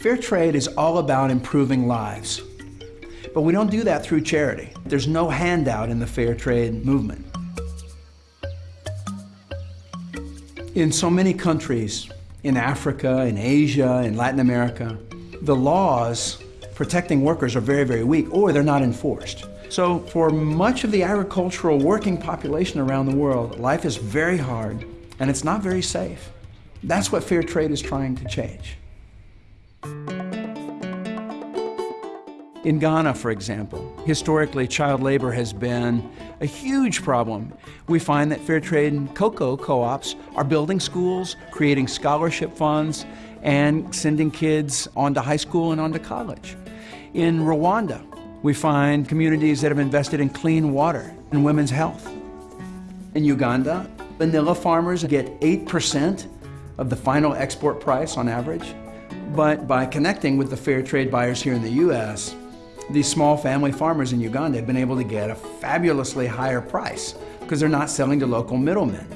Fair trade is all about improving lives. But we don't do that through charity. There's no handout in the fair trade movement. In so many countries, in Africa, in Asia, in Latin America, the laws protecting workers are very, very weak or they're not enforced. So for much of the agricultural working population around the world, life is very hard and it's not very safe. That's what fair trade is trying to change. In Ghana, for example, historically child labor has been a huge problem. We find that fair trade and cocoa co-ops are building schools, creating scholarship funds, and sending kids on to high school and on to college. In Rwanda, we find communities that have invested in clean water and women's health. In Uganda, vanilla farmers get 8% of the final export price on average. But by connecting with the fair trade buyers here in the U.S., these small family farmers in Uganda have been able to get a fabulously higher price because they're not selling to local middlemen.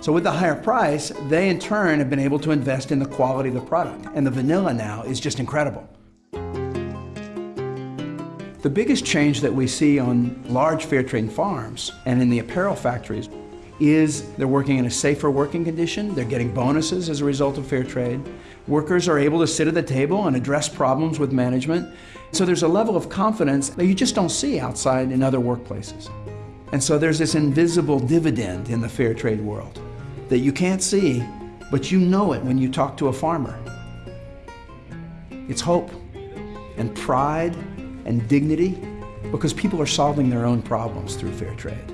So with the higher price, they in turn have been able to invest in the quality of the product. And the vanilla now is just incredible. The biggest change that we see on large fair trade farms and in the apparel factories is they're working in a safer working condition, they're getting bonuses as a result of fair trade. Workers are able to sit at the table and address problems with management. So there's a level of confidence that you just don't see outside in other workplaces. And so there's this invisible dividend in the fair trade world that you can't see, but you know it when you talk to a farmer. It's hope and pride and dignity because people are solving their own problems through fair trade.